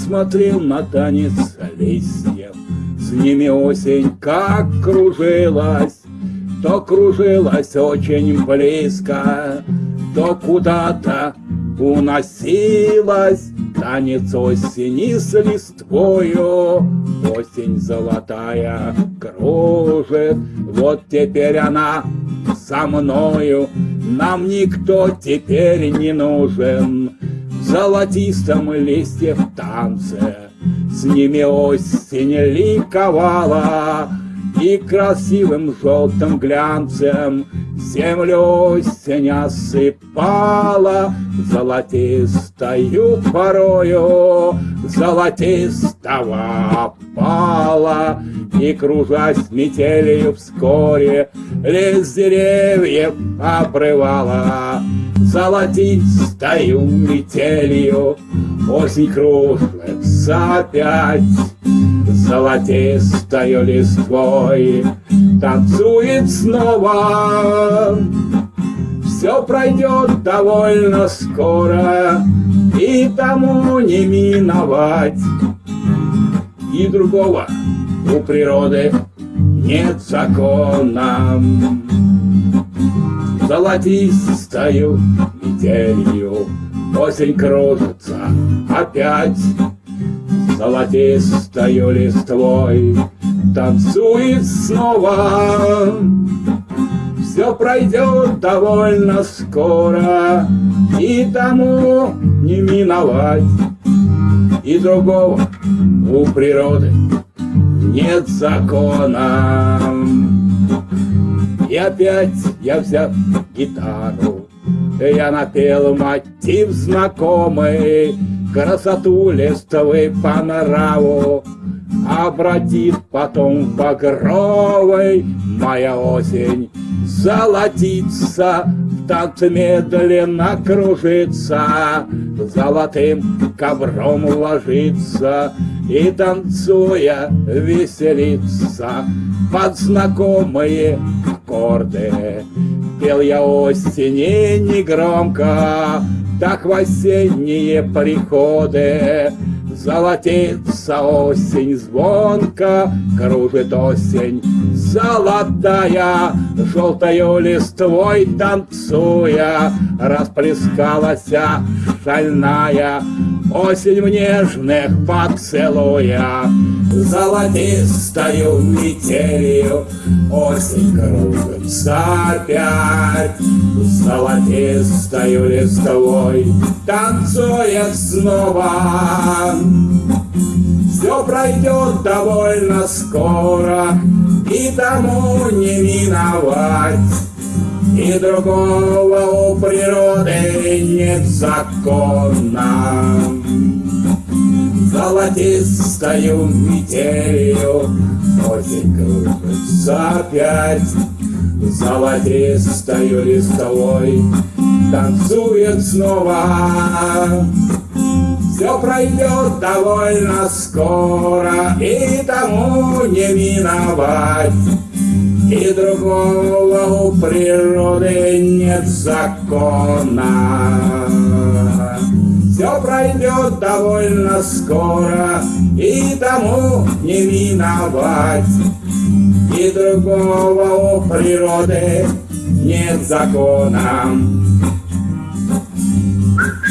смотрел на танец листьев, С ними осень как кружилась, То кружилась очень близко, То куда-то уносилась. Танец осени с листвою, Осень золотая кружит, Вот теперь она со мною, Нам никто теперь не нужен, золотистом листьев танце, С ними осень ликовала, И красивым желтым глянцем Землю осень осыпала. Золотистою порою Золотистого пала И, кружась метелью вскоре Лес деревьев обрывала Золотистою метелью Осень кружится опять Золотистою листвой танцует снова. Все пройдет довольно скоро, и тому не миновать. И другого у природы нет закона. Золотистою метелью осень кружится опять Золотистою листвой танцует снова. Все пройдет довольно скоро, и тому не миновать. И другого у природы нет закона. И опять я взял гитару, я напел мотив знакомый, Красоту листовой панораму Обратит потом багровой. Моя осень золотится В танце медленно кружится Золотым ковром ложится И танцуя веселится. Под знакомые аккорды Пел я осени негромко так в осенние приходы. Золотится осень звонко, кружит осень золотая, Желтою листвой танцуя, расплескалась шальная Осень в нежных поцелуя, Золотистою метелью Осень кружится опять, Золотистою листвой Танцует снова. Все пройдет довольно скоро, И тому не миновать. И другого у природы нет закона. Золотистою метелью Осень кружится опять Золотистою листовой Танцует снова все пройдет довольно скоро, и тому не миновать. И другого у природы нет закона Все пройдет довольно скоро И тому не виновать И другого у природы нет закона Thank you.